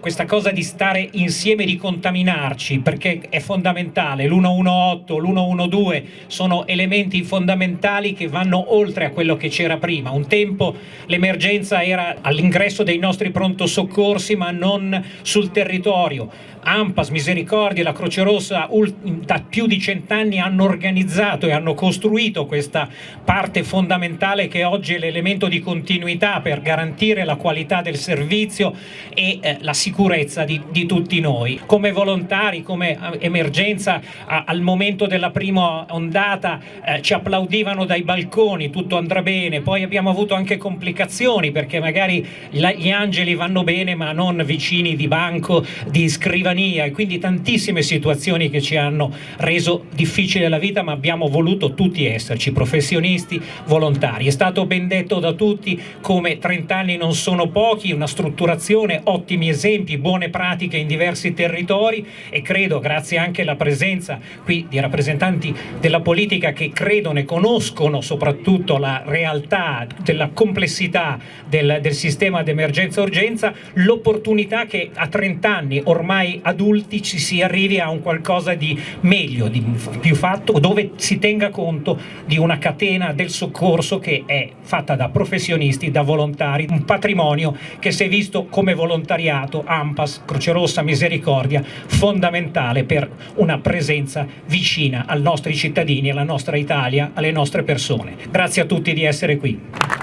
questa cosa di stare insieme, di contaminarci, perché è fondamentale, l'118, l'112 sono elementi fondamentali che vanno oltre a quello che c'era prima. Un tempo l'emergenza era all'ingresso dei nostri pronto soccorsi ma non sul territorio. AMPAS, Misericordia e la Croce Rossa da più di cent'anni hanno organizzato e hanno costruito questa parte fondamentale che oggi è l'elemento di continuità per garantire la qualità del servizio e eh, la sicurezza di, di, tutti noi. Come volontari, come eh, emergenza, a, al momento della prima ondata eh, ci applaudivano dai balconi, tutto andrà bene, poi abbiamo avuto anche complicazioni perché magari la, gli angeli vanno bene ma non vicini di banco, di scrivania e quindi tantissime situazioni che ci hanno reso difficile la vita ma abbiamo voluto tutti esserci, professionisti, volontari. È stato ben detto da tutti come 30 anni non sono pochi, una strutturazione, ottimi esempi, buone pratiche in diversi territori e credo, grazie anche alla presenza qui di rappresentanti della politica che credono e conoscono soprattutto la realtà della complessità del, del sistema d'emergenza-urgenza, l'opportunità che a 30 anni ormai adulti ci si arrivi a un qualcosa di meglio, di più fatto, dove si tenga conto di una catena del soccorso che è fatta da professionisti, da volontari, un patrimonio che si è visto come volontariato, AMPAS, Croce Rossa, Misericordia, fondamentale per una presenza vicina ai nostri cittadini, alla nostra Italia, alle nostre persone. Grazie a tutti di essere qui.